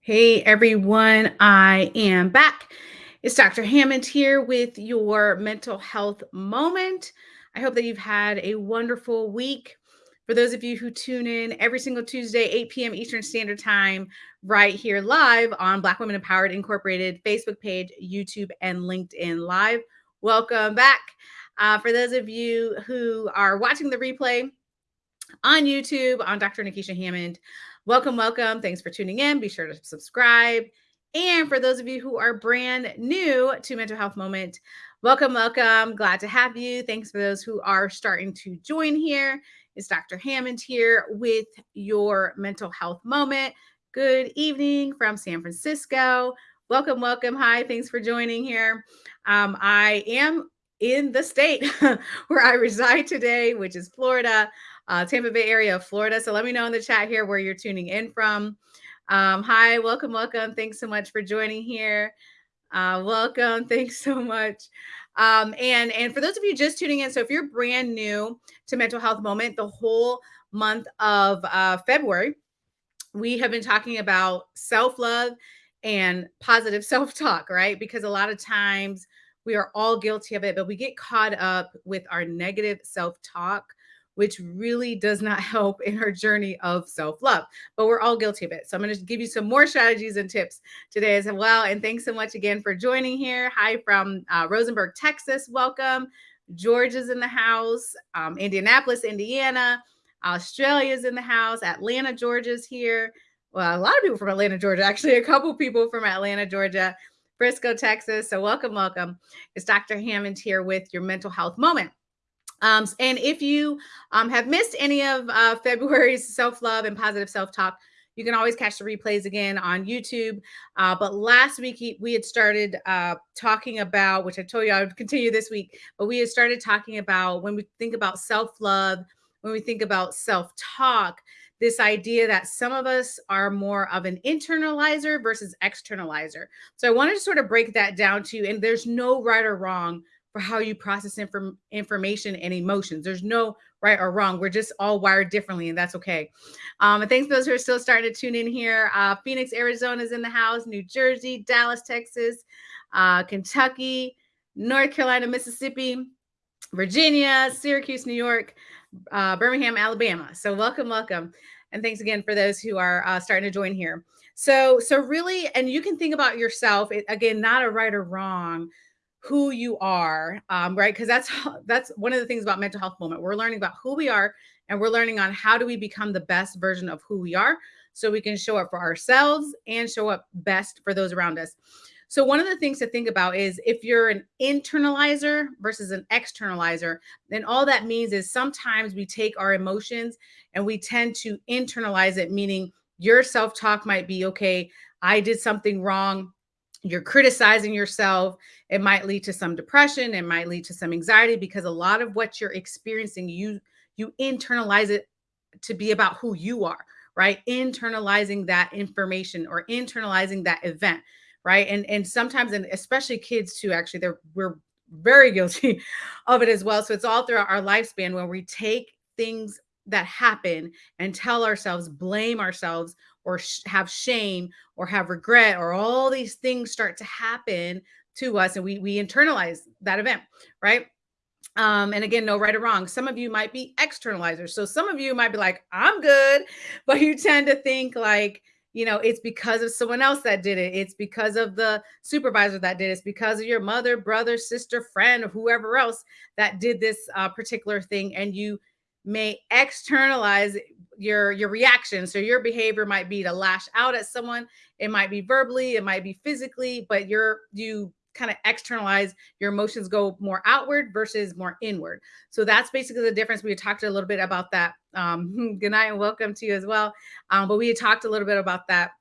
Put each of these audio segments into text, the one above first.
Hey everyone, I am back. It's Dr. Hammond here with your mental health moment. I hope that you've had a wonderful week. For those of you who tune in every single Tuesday, 8 p.m. Eastern Standard Time, right here live on Black Women Empowered Incorporated Facebook page, YouTube, and LinkedIn Live, welcome back. Uh, for those of you who are watching the replay on YouTube on Dr. Nikisha Hammond, Welcome, welcome. Thanks for tuning in. Be sure to subscribe. And for those of you who are brand new to Mental Health Moment, welcome, welcome. Glad to have you. Thanks for those who are starting to join here. It's Dr. Hammond here with your Mental Health Moment. Good evening from San Francisco. Welcome, welcome. Hi, thanks for joining here. Um, I am in the state where I reside today, which is Florida uh, Tampa Bay area of Florida. So let me know in the chat here where you're tuning in from. Um, hi, welcome, welcome. Thanks so much for joining here. Uh, welcome. Thanks so much. Um, and and for those of you just tuning in, so if you're brand new to Mental Health Moment, the whole month of uh, February, we have been talking about self love and positive self talk, right? Because a lot of times we are all guilty of it, but we get caught up with our negative self talk which really does not help in our journey of self love. But we're all guilty of it. So I'm going to give you some more strategies and tips today as well. And thanks so much again for joining here. Hi from uh, Rosenberg, Texas. Welcome. Georgia's in the house, um, Indianapolis, Indiana. Australia's in the house. Atlanta, Georgia's here. Well, a lot of people from Atlanta, Georgia. Actually, a couple people from Atlanta, Georgia. Frisco, Texas. So welcome, welcome. It's Dr. Hammond here with your mental health moment. Um, and if you um, have missed any of uh, February's self love and positive self talk, you can always catch the replays again on YouTube. Uh, but last week we had started uh, talking about, which I told you I would continue this week, but we had started talking about when we think about self love, when we think about self talk, this idea that some of us are more of an internalizer versus externalizer. So I wanted to sort of break that down to you, and there's no right or wrong for how you process inform- information and emotions. There's no right or wrong. We're just all wired differently, and that's okay. Um, and thanks those who are still starting to tune in here. Uh, Phoenix, Arizona is in the house, New Jersey, Dallas, Texas, uh, Kentucky, North Carolina, Mississippi, Virginia, Syracuse, New York, uh, Birmingham, Alabama. So welcome, welcome. And thanks again for those who are uh, starting to join here. So, so really, and you can think about yourself, again, not a right or wrong, who you are um, right because that's that's one of the things about mental health moment we're learning about who we are and we're learning on how do we become the best version of who we are so we can show up for ourselves and show up best for those around us so one of the things to think about is if you're an internalizer versus an externalizer then all that means is sometimes we take our emotions and we tend to internalize it meaning your self-talk might be okay i did something wrong. You're criticizing yourself. It might lead to some depression. It might lead to some anxiety because a lot of what you're experiencing you you internalize it to be about who you are right? Internalizing that information or internalizing that event right and and sometimes and especially kids too actually they're we're very guilty of it as well so it's all throughout our lifespan where we take things that happen and tell ourselves blame ourselves or sh- have shame or have regret or all these things start to happen to us and we we internalize that event right um, and again, no right or wrong. Some of you might be externalizers. So some of you might be like, I'm good, but you tend to think like, you know, it's because of someone else that did it. It's because of the supervisor that did it. It's because of your mother, brother, sister, friend, or whoever else that did this uh, particular thing. And you may externalize your your reaction so your behavior might be to lash out at someone it might be verbally it might be physically but you're you kind of externalize your emotions go more outward versus more inward. So that's basically the difference. We talked a little bit about that um good night and welcome to you as well um but we had talked a little bit about that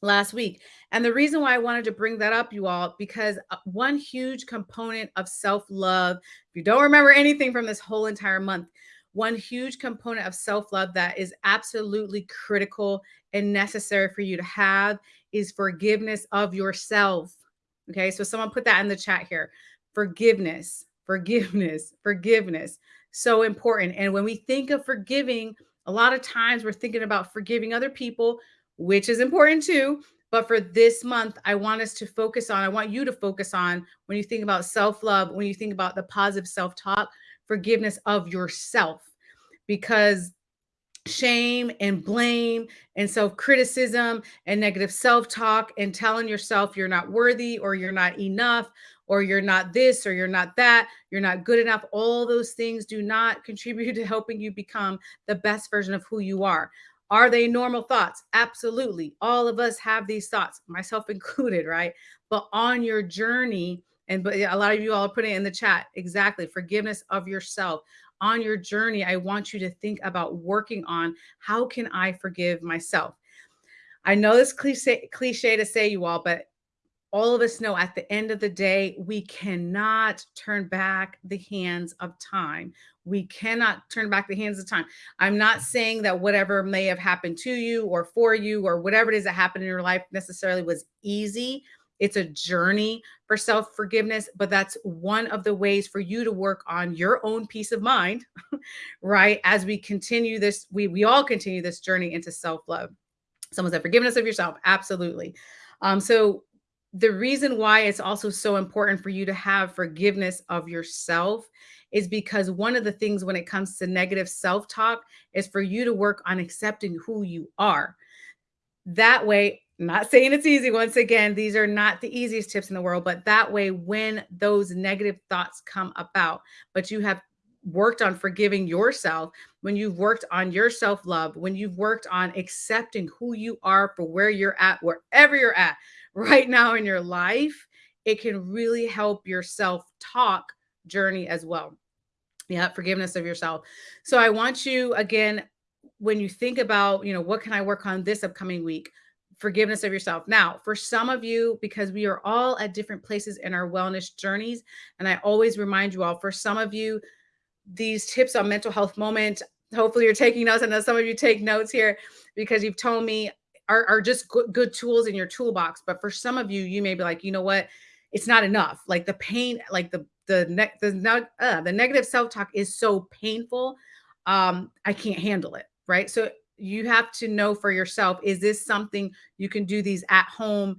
last week. And the reason why i wanted to bring that up you all because uh, one huge component of self-love if you don't remember anything from this whole entire month one huge component of self love that is absolutely critical and necessary for you to have is forgiveness of yourself. Okay, so someone put that in the chat here forgiveness, forgiveness, forgiveness. So important. And when we think of forgiving, a lot of times we're thinking about forgiving other people, which is important too. But for this month, I want us to focus on, I want you to focus on when you think about self love, when you think about the positive self talk, forgiveness of yourself. Because shame and blame and self criticism and negative self talk and telling yourself you're not worthy or you're not enough or you're not this or you're not that, you're not good enough. All those things do not contribute to helping you become the best version of who you are. Are they normal thoughts? Absolutely. All of us have these thoughts, myself included, right? But on your journey, and but a lot of you all are putting it in the chat exactly forgiveness of yourself on your journey i want you to think about working on how can i forgive myself i know this cliche, cliche to say you all but all of us know at the end of the day, we cannot turn back the hands of time. We cannot turn back the hands of time. I'm not saying that whatever may have happened to you or for you or whatever it is that happened in your life necessarily was easy. It's a journey for self forgiveness, but that's one of the ways for you to work on your own peace of mind, right? As we continue this, we, we all continue this journey into self love. Someone said forgiveness of yourself. Absolutely. Um, so the reason why it's also so important for you to have forgiveness of yourself is because one of the things when it comes to negative self talk is for you to work on accepting who you are. That way, not saying it's easy. Once again, these are not the easiest tips in the world, but that way, when those negative thoughts come about, but you have worked on forgiving yourself, when you've worked on your self love, when you've worked on accepting who you are for where you're at, wherever you're at, right now in your life, it can really help your self talk journey as well. Yeah, forgiveness of yourself. So I want you again, when you think about, you know, what can I work on this upcoming week? Forgiveness of yourself. Now, for some of you, because we are all at different places in our wellness journeys, and I always remind you all, for some of you, these tips on mental health moment, hopefully you're taking notes. I know some of you take notes here because you've told me are, are just good, good tools in your toolbox. But for some of you, you may be like, you know what? It's not enough. Like the pain, like the the ne- the, uh, the negative self talk is so painful. Um, I can't handle it. Right. So you have to know for yourself: is this something you can do these at home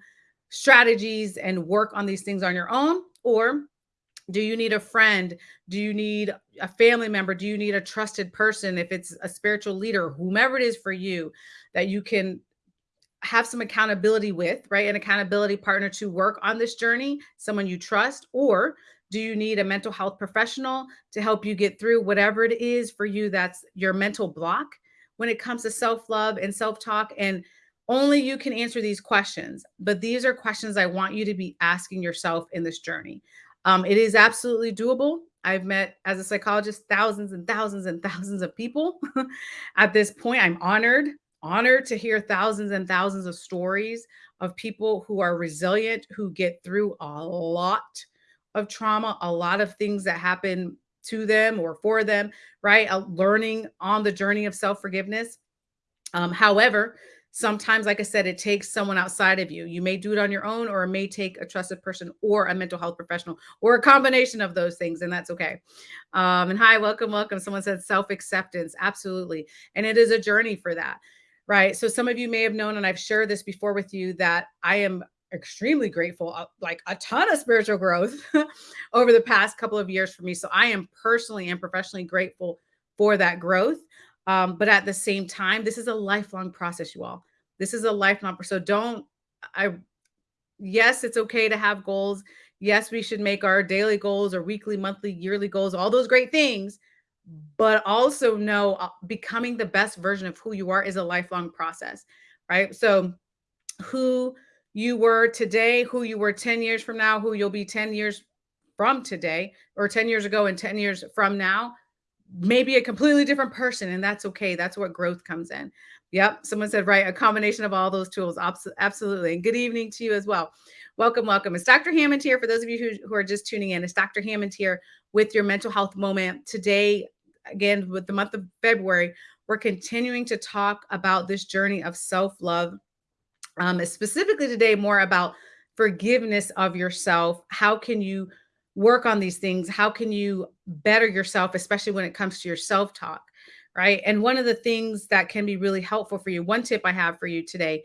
strategies and work on these things on your own, or do you need a friend? Do you need a family member? Do you need a trusted person? If it's a spiritual leader, whomever it is for you, that you can have some accountability with, right? An accountability partner to work on this journey, someone you trust, or do you need a mental health professional to help you get through whatever it is for you that's your mental block when it comes to self love and self talk? And only you can answer these questions, but these are questions I want you to be asking yourself in this journey. Um, it is absolutely doable. I've met as a psychologist thousands and thousands and thousands of people. At this point, I'm honored honored to hear thousands and thousands of stories of people who are resilient, who get through a lot of trauma, a lot of things that happen to them or for them, right? Uh, learning on the journey of self forgiveness. Um, however, sometimes, like I said, it takes someone outside of you. You may do it on your own, or it may take a trusted person or a mental health professional or a combination of those things, and that's okay. Um, and hi, welcome, welcome. Someone said self acceptance. Absolutely. And it is a journey for that right? So some of you may have known, and I've shared this before with you, that I am extremely grateful, uh, like a ton of spiritual growth over the past couple of years for me. So I am personally and professionally grateful for that growth. Um, but at the same time, this is a lifelong process, you all. This is a lifelong. So don't. I. Yes, it's okay to have goals. Yes, we should make our daily goals or weekly, monthly, yearly goals, all those great things but also know uh, becoming the best version of who you are is a lifelong process, right? So, who you were today, who you were 10 years from now, who you'll be 10 years from today, or 10 years ago and 10 years from now, maybe a completely different person. And that's okay. That's what growth comes in. Yep. Someone said, right. A combination of all those tools. Absolutely. And good evening to you as well. Welcome, welcome. It's Dr. Hammond here. For those of you who, who are just tuning in, it's Dr. Hammond here with your mental health moment. Today, again, with the month of February, we're continuing to talk about this journey of self love. Um, specifically today, more about forgiveness of yourself. How can you work on these things? How can you better yourself, especially when it comes to your self talk? Right. And one of the things that can be really helpful for you, one tip I have for you today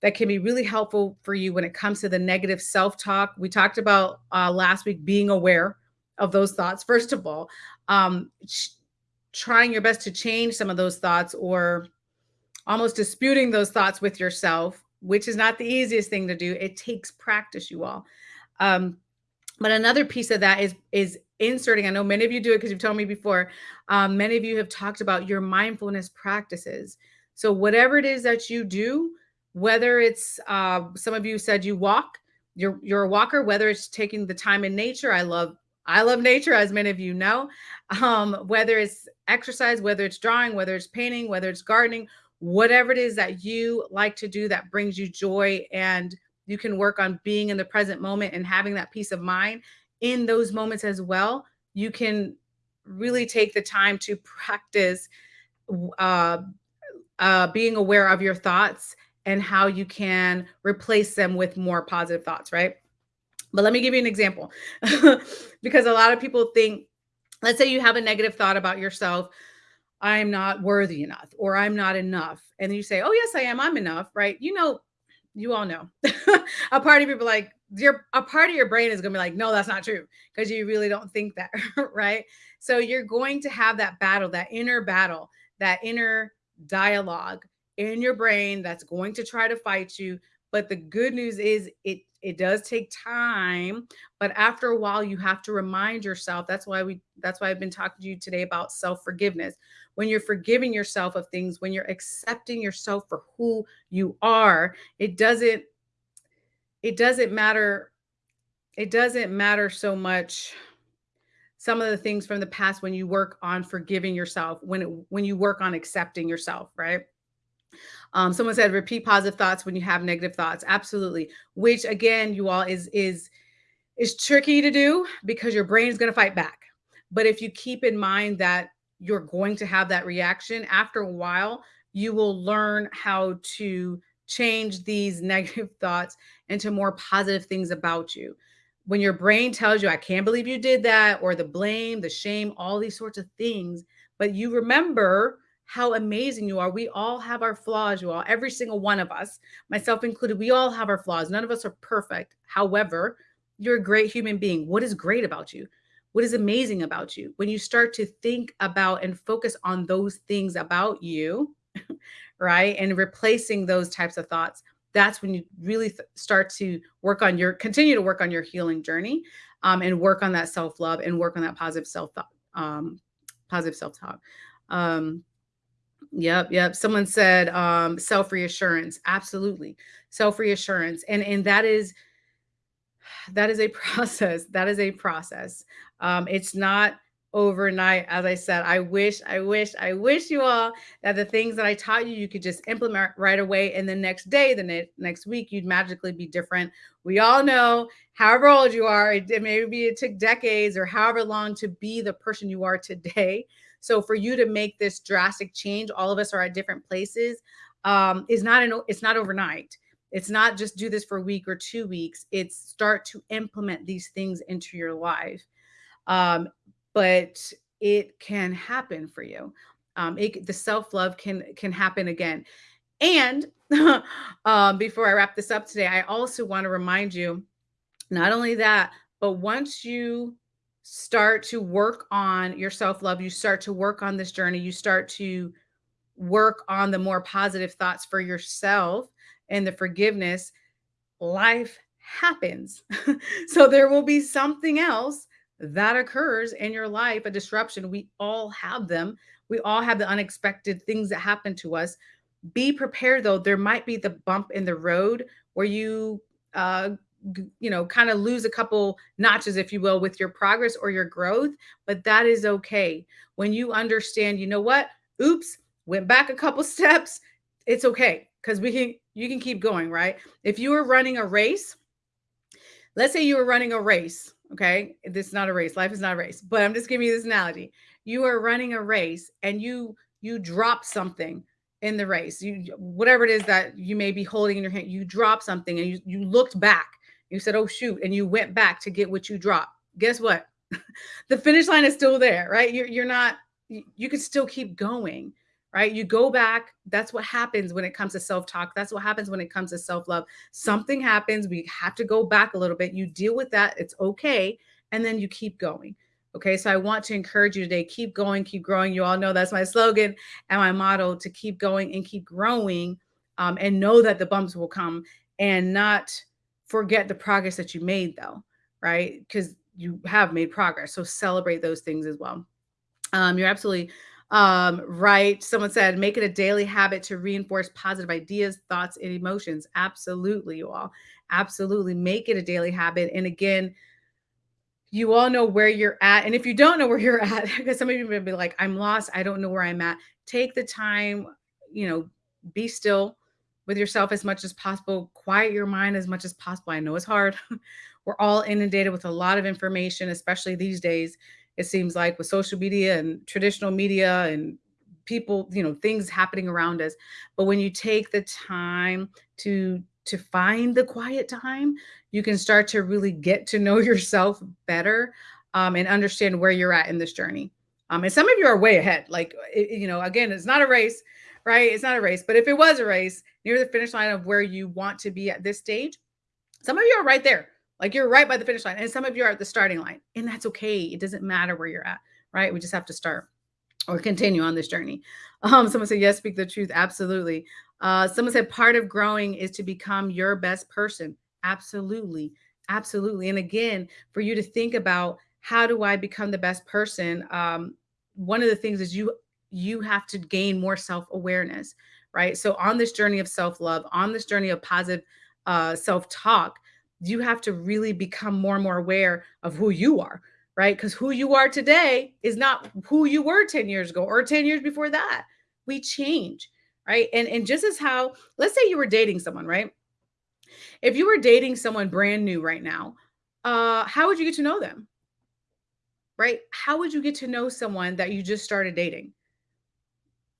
that can be really helpful for you when it comes to the negative self talk. We talked about uh, last week being aware of those thoughts, first of all, um, trying your best to change some of those thoughts or almost disputing those thoughts with yourself, which is not the easiest thing to do. It takes practice, you all. Um, but another piece of that is is inserting. I know many of you do it because you've told me before. Um, many of you have talked about your mindfulness practices. So whatever it is that you do, whether it's uh, some of you said you walk, you're you're a walker. Whether it's taking the time in nature, I love I love nature, as many of you know. Um, whether it's exercise, whether it's drawing, whether it's painting, whether it's gardening, whatever it is that you like to do that brings you joy and you can work on being in the present moment and having that peace of mind in those moments as well. You can really take the time to practice uh, uh, being aware of your thoughts and how you can replace them with more positive thoughts, right? But let me give you an example because a lot of people think, let's say you have a negative thought about yourself. I'm not worthy enough or I'm not enough. And you say, oh, yes, I am. I'm enough, right? You know, you all know a part of people like your a part of your brain is going to be like no that's not true because you really don't think that right so you're going to have that battle that inner battle that inner dialogue in your brain that's going to try to fight you but the good news is it it does take time but after a while you have to remind yourself that's why we that's why i've been talking to you today about self forgiveness when you're forgiving yourself of things, when you're accepting yourself for who you are, it doesn't it doesn't matter it doesn't matter so much some of the things from the past when you work on forgiving yourself when it, when you work on accepting yourself right? Um, someone said repeat positive thoughts when you have negative thoughts. Absolutely. Which again you all is is is tricky to do because your brain is going to fight back. But if you keep in mind that you're going to have that reaction. After a while, you will learn how to change these negative thoughts into more positive things about you. When your brain tells you, I can't believe you did that, or the blame, the shame, all these sorts of things, but you remember how amazing you are. We all have our flaws, you all, every single one of us, myself included, we all have our flaws. None of us are perfect. However, you're a great human being. What is great about you? What is amazing about you. When you start to think about and focus on those things about you right and replacing those types of thoughts that's when you really start to work on your continue to work on your healing journey um, and work on that self-love and work on that positive self-thought um, positive self-talk. Um, yep yep. Someone said um, self-reassurance. Absolutely. Self-reassurance. And and that is that is a process that is a process um, it's not overnight. As I said, I wish, I wish, I wish you all that the things that I taught you, you could just implement right away. And the next day, the ne- next week, you'd magically be different. We all know, however old you are, it, it maybe it took decades or however long to be the person you are today. So for you to make this drastic change, all of us are at different places. Um, is not an it's not overnight. It's not just do this for a week or two weeks. It's start to implement these things into your life um, but it can happen for you. Um, it, the self love can can happen again. And um, before I wrap this up today, I also want to remind you, not only that, but once you start to work on your self love, you start to work on this journey, you start to work on the more positive thoughts for yourself and the forgiveness, life happens. so there will be something else that occurs in your life, a disruption. We all have them. We all have the unexpected things that happen to us. Be prepared though. There might be the bump in the road where you uh you know kind of lose a couple notches if you will with your progress or your growth but that is okay when you understand you know what oops went back a couple steps it's okay because we can you can keep going right if you are running a race let's say you were running a race Okay. This is not a race. Life is not a race. But I'm just giving you this analogy. You are running a race and you you drop something in the race. You whatever it is that you may be holding in your hand, you drop something and you, you looked back. You said, Oh shoot, and you went back to get what you dropped. guess what? the finish line is still there, right? You're, you're not, you, you can still keep going, right? You go back. That's what happens when it comes to self talk. That's what happens when it comes to self love. Something happens. We have to go back a little bit. You deal with that. It's okay. And then you keep going. Okay. So I want to encourage you today keep going, keep growing. You all know that's my slogan and my motto to keep going and keep growing um, and know that the bumps will come and not forget the progress that you made, though, right? Because you have made progress. So celebrate those things as well. Um, you're absolutely um, right. Someone said, make it a daily habit to reinforce positive ideas, thoughts, and emotions. Absolutely, you all. Absolutely. Make it a daily habit. And again, you all know where you're at. And if you don't know where you're at, because some of you may be like, I'm lost, I don't know where I'm at. Take the time, you know, be still with yourself as much as possible, quiet your mind as much as possible. I know it's hard. We're all inundated with a lot of information, especially these days. It seems like with social media and traditional media and people, you know, things happening around us. But when you take the time to to find the quiet time, you can start to really get to know yourself better um, and understand where you're at in this journey. Um, and some of you are way ahead. Like, it, you know, again, it's not a race, right? It's not a race. But if it was a race near the finish line of where you want to be at this stage, some of you are right there. Like you're right by the finish line. And some of you are at the starting line. And that's okay. It doesn't matter where you're at, right? We just have to start or continue on this journey. Um, someone said, yes, speak the truth. Absolutely. Uh, someone said, part of growing is to become your best person. Absolutely. Absolutely. And again, for you to think about how do I become the best person? Um, one of the things is you you have to gain more self-awareness, right? So on this journey of self-love, on this journey of positive uh, self-talk, you have to really become more and more aware of who you are, right? Because who you are today is not who you were 10 years ago or 10 years before that. We change, right? And and just as how, let's say you were dating someone, right? If you were dating someone brand new right now, uh, how would you get to know them? Right? How would you get to know someone that you just started dating?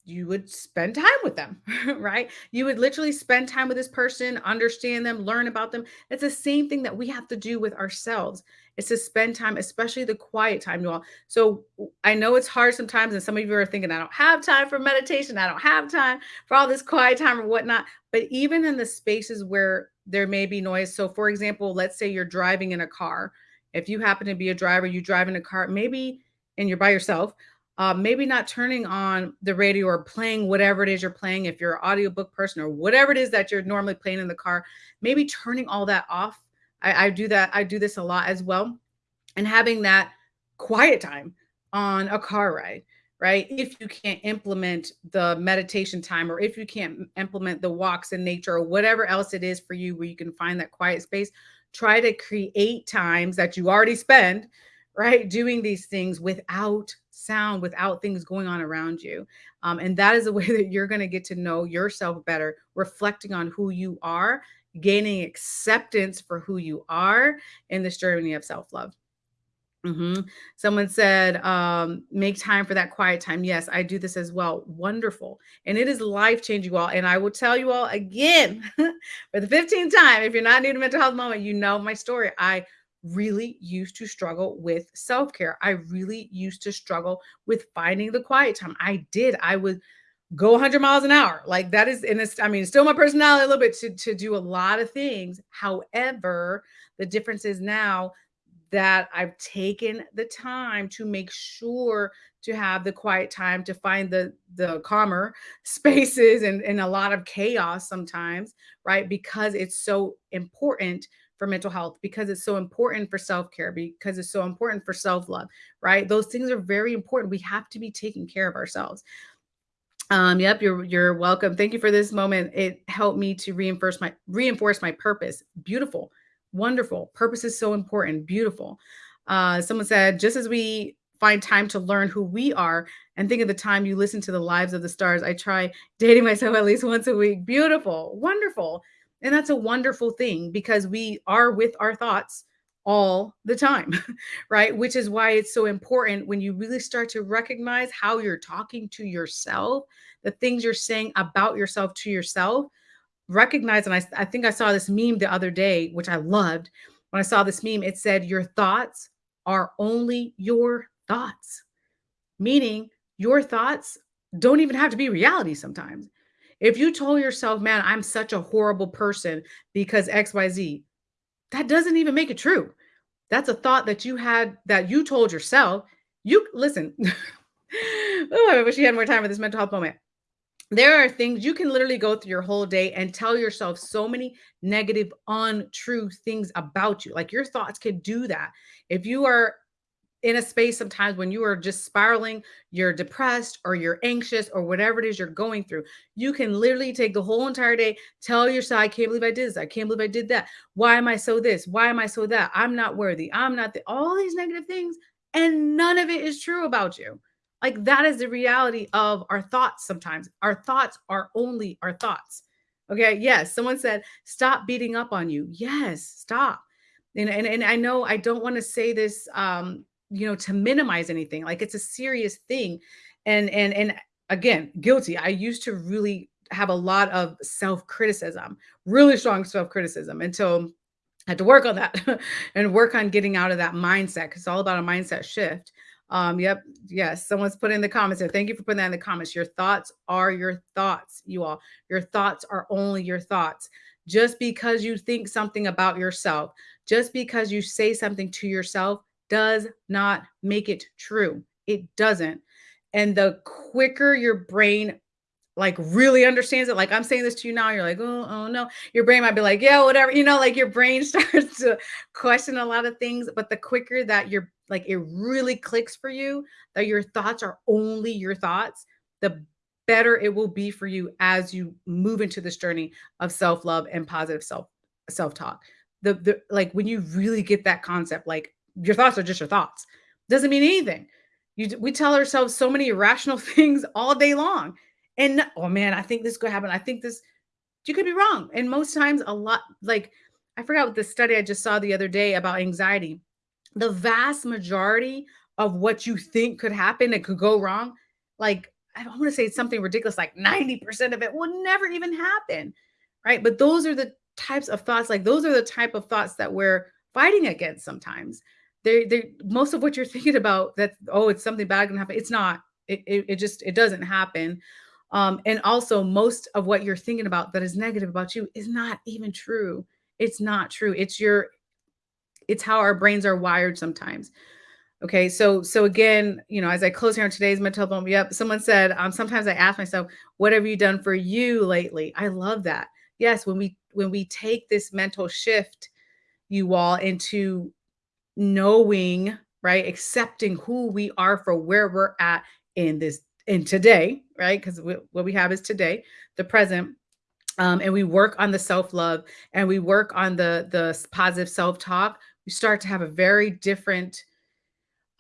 You would spend time with them, right? You would literally spend time with this person, understand them, learn about them. It's the same thing that we have to do with ourselves. It's to spend time, especially the quiet time, you all. So I know it's hard sometimes, and some of you are thinking, I don't have time for meditation. I don't have time for all this quiet time or whatnot. But even in the spaces where there may be noise. So, for example, let's say you're driving in a car. If you happen to be a driver, you drive in a car, maybe, and you're by yourself uh, maybe not turning on the radio or playing whatever it is you're playing if you're an audiobook person or whatever it is that you're normally playing in the car maybe turning all that off I, I do that i do this a lot as well and having that quiet time on a car ride right if you can't implement the meditation time or if you can't implement the walks in nature or whatever else it is for you where you can find that quiet space try to create times that you already spend right? Doing these things without sound, without things going on around you. Um, and that is a way that you're going to get to know yourself better, reflecting on who you are, gaining acceptance for who you are in this journey of self love. Mm-hmm. Someone said, um, make time for that quiet time. Yes, I do this as well. Wonderful. And it is life changing, all. And I will tell you all again for the 15th time if you're not new to mental health moment, you know my story. I really used to struggle with self care. I really used to struggle with finding the quiet time. I did. I would go 100 miles an hour. Like that is, and it's, I mean, still my personality a little bit to, to do a lot of things. However, the difference is now that I've taken the time to make sure to have the quiet time to find the the calmer spaces and, and a lot of chaos sometimes, right? Because it's so important for mental health because it's so important for self-care because it's so important for self-love right? Those things are very important. We have to be taking care of ourselves. Um yep you're you're welcome. Thank you for this moment. It helped me to reinforce my reinforce my purpose. Beautiful wonderful. Purpose is so important. Beautiful. Uh someone said just as we find time to learn who we are and think of the time you listen to the lives of the stars. I try dating myself at least once a week. Beautiful wonderful and that's a wonderful thing because we are with our thoughts all the time, right? Which is why it's so important when you really start to recognize how you're talking to yourself, the things you're saying about yourself to yourself. Recognize, and I, I think I saw this meme the other day, which I loved. When I saw this meme, it said, Your thoughts are only your thoughts, meaning your thoughts don't even have to be reality sometimes. If you told yourself, man, I'm such a horrible person because XYZ, that doesn't even make it true. That's a thought that you had that you told yourself. You listen. oh, I wish you had more time for this mental health moment. There are things you can literally go through your whole day and tell yourself so many negative, untrue things about you. Like your thoughts can do that. If you are in a space sometimes when you are just spiraling, you're depressed or you're anxious or whatever it is you're going through, you can literally take the whole entire day, tell yourself, I can't believe I did this. I can't believe I did that. Why am I so this? Why am I so that? I'm not worthy. I'm not the, all these negative things. And none of it is true about you. Like that is the reality of our thoughts sometimes. Our thoughts are only our thoughts. Okay. Yes. Someone said, stop beating up on you. Yes. Stop. And, and, and I know I don't want to say this um, you know, to minimize anything. Like it's a serious thing. And and and again, guilty. I used to really have a lot of self-criticism, really strong self-criticism until I had to work on that and work on getting out of that mindset because it's all about a mindset shift. Um, yep, yes, someone's put in the comments. Thank you for putting that in the comments. Your thoughts are your thoughts, you all. Your thoughts are only your thoughts. Just because you think something about yourself, just because you say something to yourself does not make it true. It doesn't. And the quicker your brain like really understands it, like I'm saying this to you now, you're like, oh, oh no. Your brain might be like, yeah, whatever. You know, like your brain starts to question a lot of things. But the quicker that you're like it really clicks for you that your thoughts are only your thoughts, the better it will be for you as you move into this journey of self-love and positive self self-talk. The the like when you really get that concept, like your thoughts are just your thoughts. Doesn't mean anything. You, we tell ourselves so many irrational things all day long. And oh man, I think this could happen. I think this, you could be wrong. And most times, a lot like I forgot what the study I just saw the other day about anxiety. The vast majority of what you think could happen, it could go wrong. Like I want to say something ridiculous, like 90% of it will never even happen. Right. But those are the types of thoughts, like those are the type of thoughts that we're fighting against sometimes they they most of what you're thinking about that oh it's something bad gonna happen it's not. It, it, it just it doesn't happen. Um and also most of what you're thinking about that is negative about you is not even true. It's not true. It's your it's how our brains are wired sometimes. Okay so so again you know as i close here on today's mental health yep someone said um sometimes i ask myself what have you done for you lately? I love that. Yes when we when we take this mental shift you all into knowing, right? Accepting who we are for where we're at in this in today, right? Because what we have is today, the present. Um, and we work on the self-love and we work on the the positive self-talk, we start to have a very different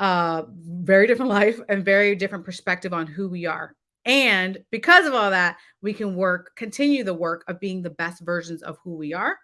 uh very different life and very different perspective on who we are. And because of all that, we can work, continue the work of being the best versions of who we are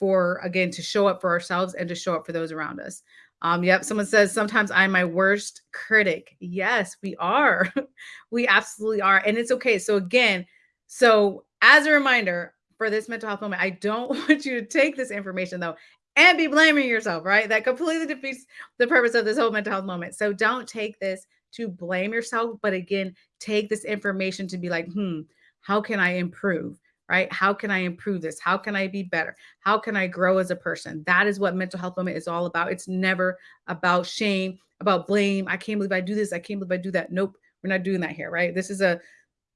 for again to show up for ourselves and to show up for those around us. Um, yep, someone says sometimes I'm my worst critic. Yes, we are. we absolutely are. And it's okay. So again, so as a reminder for this mental health moment, I don't want you to take this information though and be blaming yourself, right? That completely defeats the purpose of this whole mental health moment. So don't take this to blame yourself, but again, take this information to be like, hmm, how can I improve? Right? How can I improve this? How can I be better? How can I grow as a person? That is what mental health moment is all about. It's never about shame, about blame. I can't believe I do this. I can't believe I do that. Nope, we're not doing that here, right? This is a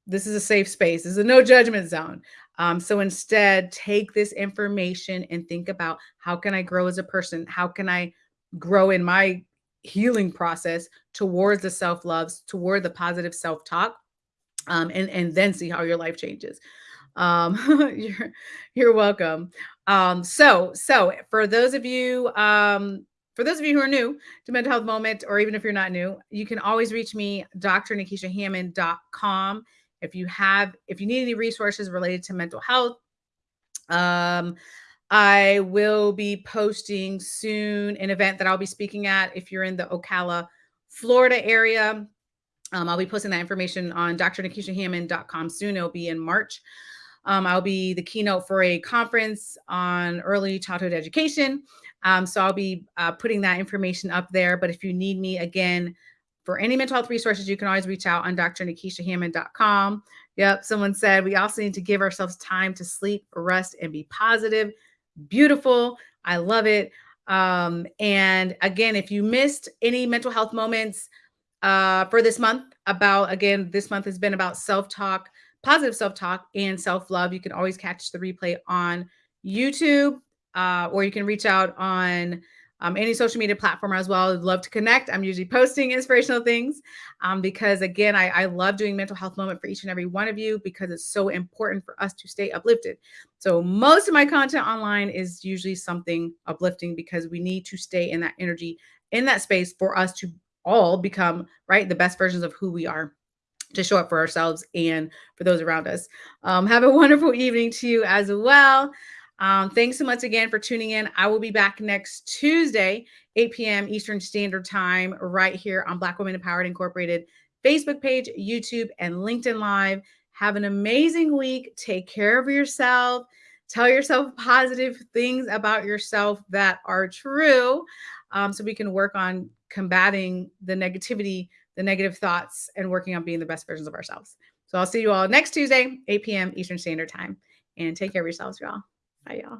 this is a safe space. This is a no judgment zone. Um, so instead, take this information and think about how can I grow as a person? How can I grow in my healing process towards the self-loves, toward the positive self-talk, um, and, and then see how your life changes. Um, you're you're welcome. Um, so so for those of you um, for those of you who are new to mental health moment, or even if you're not new, you can always reach me, drnikishahammond.com. If you have, if you need any resources related to mental health, um, I will be posting soon an event that I'll be speaking at. If you're in the Ocala, Florida area, um, I'll be posting that information on drnikishahammond.com soon. It'll be in March. Um, I'll be the keynote for a conference on early childhood education. Um, so I'll be uh, putting that information up there. But if you need me again, for any mental health resources, you can always reach out on drnikishahammond.com. Yep, someone said we also need to give ourselves time to sleep, rest, and be positive. Beautiful. I love it. Um, and again, if you missed any mental health moments uh, for this month, about again, this month has been about self talk, positive self talk, and self love. You can always catch the replay on YouTube, uh, or you can reach out on um, any social media platform as well. I'd love to connect. I'm usually posting inspirational things um, because, again, I, I love doing mental health moment for each and every one of you because it's so important for us to stay uplifted. So, most of my content online is usually something uplifting because we need to stay in that energy, in that space for us to all become right the best versions of who we are to show up for ourselves and for those around us. Um, have a wonderful evening to you as well. Um, thanks so much again for tuning in. I will be back next Tuesday, 8 p.m. Eastern Standard Time, right here on Black Women Empowered Incorporated Facebook page, YouTube, and LinkedIn Live. Have an amazing week. Take care of yourself. Tell yourself positive things about yourself that are true um, so we can work on combating the negativity, the negative thoughts, and working on being the best versions of ourselves. So I'll see you all next Tuesday, 8 p.m. Eastern Standard Time. And take care of yourselves, y'all. Bye, y'all.